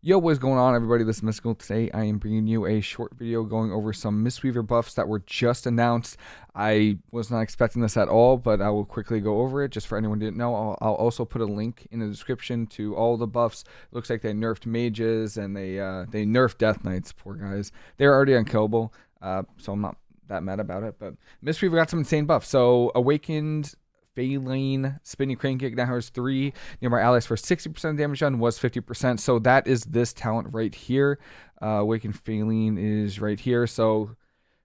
Yo, what's going on, everybody? This is Mystical. Today, I am bringing you a short video going over some Mistweaver buffs that were just announced. I was not expecting this at all, but I will quickly go over it just for anyone who didn't know. I'll, I'll also put a link in the description to all the buffs. It looks like they nerfed mages and they uh, they nerfed Death Knights. Poor guys. They're already unkillable, uh, so I'm not that mad about it. But Mistweaver got some insane buffs. So Awakened Faeline spinning crane kick now has three nearby allies for 60% damage done was 50%. So that is this talent right here. Uh, Awakened Faeline is right here. So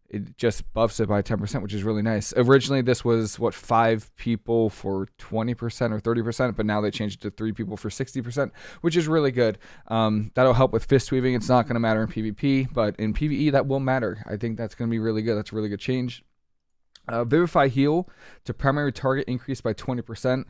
it just buffs it by 10%, which is really nice. Originally, this was what five people for 20% or 30%, but now they changed it to three people for 60%, which is really good. Um, that'll help with fist weaving. It's not going to matter in PvP, but in PvE, that will matter. I think that's going to be really good. That's a really good change. Uh, Vivify heal to primary target increased by 20%.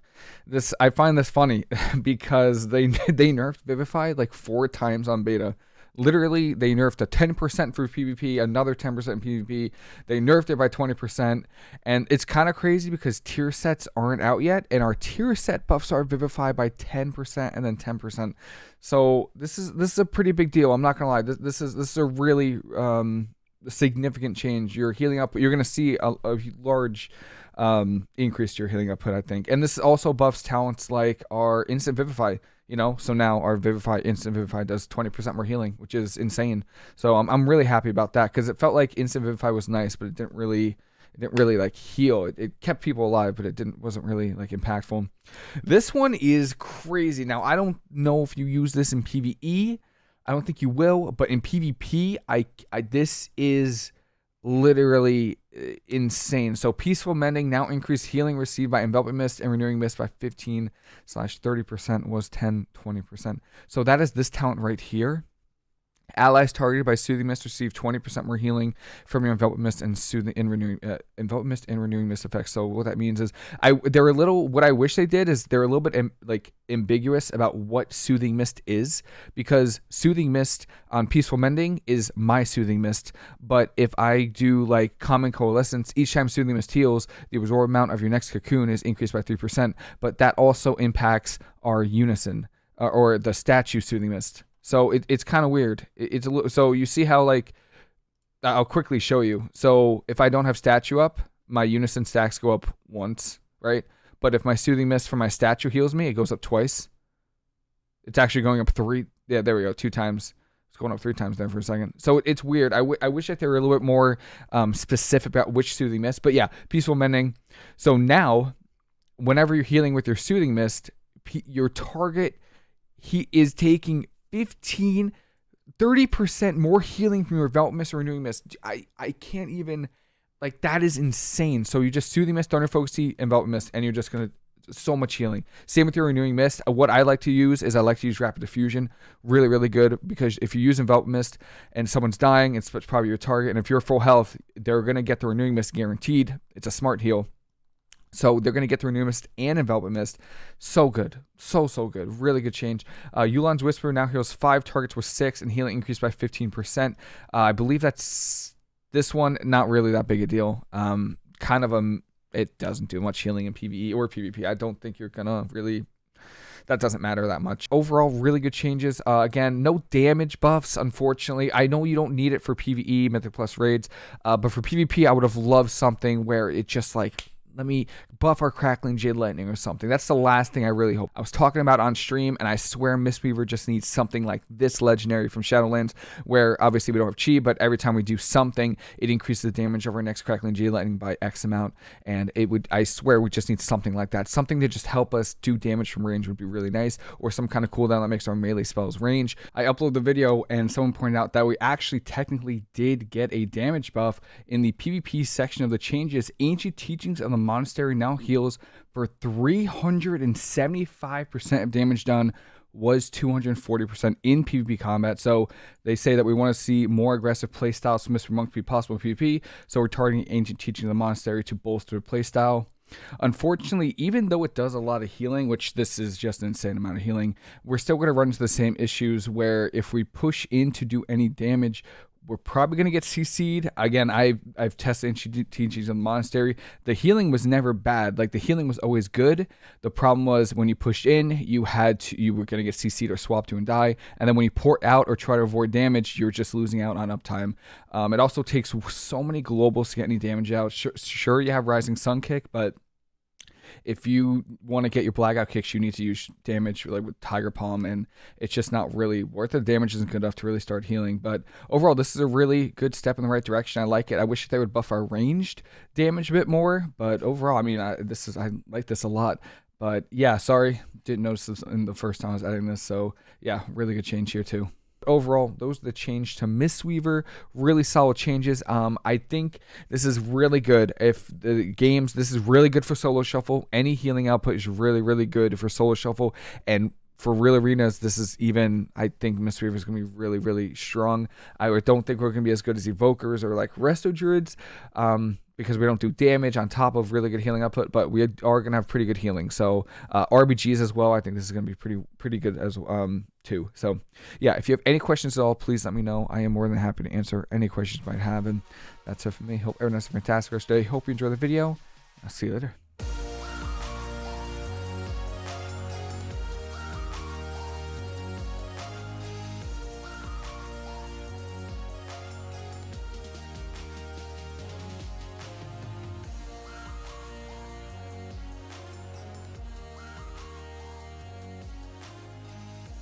This I find this funny because they they nerfed Vivify like four times on beta. Literally, they nerfed a 10% for PvP, another 10% in PvP. They nerfed it by 20%, and it's kind of crazy because tier sets aren't out yet, and our tier set buffs are Vivify by 10% and then 10%. So this is this is a pretty big deal. I'm not gonna lie. This, this is this is a really um, significant change. You're healing up. You're going to see a, a large um, increase to your healing output, I think. And this also buffs talents like our instant vivify. You know, so now our vivify instant vivify does 20% more healing, which is insane. So I'm I'm really happy about that because it felt like instant vivify was nice, but it didn't really it didn't really like heal. It, it, kept people alive, but it didn't wasn't really like impactful. This one is crazy. Now I don't know if you use this in PVE. I don't think you will, but in PvP, I, I this is literally uh, insane. So peaceful mending now increased healing received by enveloping mist and renewing mist by 15 slash 30% was 10 20%. So that is this talent right here. Allies targeted by Soothing Mist receive 20% more healing from your Envelop Mist and Soothing and Renewing uh, Mist and Renewing Mist effects. So what that means is, I they're a little. What I wish they did is they're a little bit Im, like ambiguous about what Soothing Mist is because Soothing Mist on Peaceful Mending is my Soothing Mist, but if I do like Calming Coalescence, each time Soothing Mist heals, the absorb amount of your next cocoon is increased by three percent. But that also impacts our Unison uh, or the statue Soothing Mist. So it, it's kind of weird. It, it's a little, so you see how like I'll quickly show you. So if I don't have statue up, my unison stacks go up once, right? But if my soothing mist from my statue heals me, it goes up twice. It's actually going up three. Yeah, there we go. Two times. It's going up three times there for a second. So it's weird. I, I wish that they were a little bit more um, specific about which soothing mist. But yeah, peaceful mending. So now, whenever you're healing with your soothing mist, your target he is taking 15, 30% more healing from your Envelop Mist or Renewing Mist. I, I can't even, like, that is insane. So you just Soothing Mist, Thunder Focus Envelop Mist, and you're just going to so much healing. Same with your renewing mist. Uh, what I like to use is I like to use rapid diffusion. Really, really good because if you use envelop mist and someone's dying, it's probably your target. And if you're full health, they're gonna get the renewing mist guaranteed. It's a smart heal. So they're going to get the New Mist and Envelop Mist. So good. So, so good. Really good change. Uh, Yu'lon's Whisper now heals five targets with six and healing increased by 15%. Uh, I believe that's this one, not really that big a deal. Um, kind of a, it doesn't do much healing in PvE or PvP. I don't think you're going to really that doesn't matter that much. Overall, really good changes. Uh, again, no damage buffs, unfortunately. I know you don't need it for PvE, Mythic Plus raids, uh, but for PvP, I would have loved something where it just like let me buff our crackling jade lightning or something. That's the last thing I really hope. I was talking about on stream, and I swear Mistweaver just needs something like this legendary from Shadowlands, where obviously we don't have chi, but every time we do something, it increases the damage of our next crackling jade lightning by X amount. And it would, I swear, we just need something like that. Something to just help us do damage from range would be really nice, or some kind of cooldown that makes our melee spells range. I uploaded the video, and someone pointed out that we actually technically did get a damage buff in the PvP section of the changes. Ancient teachings of the monastery now heals for 375% of damage done was 240% in PvP combat. So they say that we want to see more aggressive playstyles from Mr. Monk to be possible in PvP. So we're targeting ancient teaching of the monastery to bolster the playstyle. Unfortunately, even though it does a lot of healing, which this is just an insane amount of healing, we're still going to run into the same issues where if we push in to do any damage, we're probably going to get CC'd. Again, I've, I've tested ancient teachings of the monastery. The healing was never bad. Like the healing was always good. The problem was when you pushed in, you had to, you were going to get CC'd or swapped to and die. And then when you port out or try to avoid damage, you're just losing out on uptime. Um, it also takes so many globals to get any damage out. Sure, sure you have Rising Sun kick, but if you want to get your blackout kicks, you need to use damage like with Tiger Palm, and it's just not really worth it. The Damage isn't good enough to really start healing. But overall, this is a really good step in the right direction. I like it. I wish they would buff our ranged damage a bit more, but overall, I mean, I, this is I like this a lot. But yeah, sorry, didn't notice this in the first time I was adding this. So yeah, really good change here too overall, those are the change to Mistweaver. Really solid changes. Um, I think this is really good. If the games, this is really good for solo shuffle. Any healing output is really, really good for solo shuffle. And for real arenas, this is even. I think Mistweaver is going to be really, really strong. I don't think we're going to be as good as Evokers or like Resto Druids. Um, because we don't do damage on top of really good healing output, but we are going to have pretty good healing. So uh, RBGs as well. I think this is going to be pretty pretty good as um too. So yeah, if you have any questions at all, please let me know. I am more than happy to answer any questions you might have. And that's it for me. Hope everyone has a fantastic rest day. Hope you enjoy the video. I'll see you later.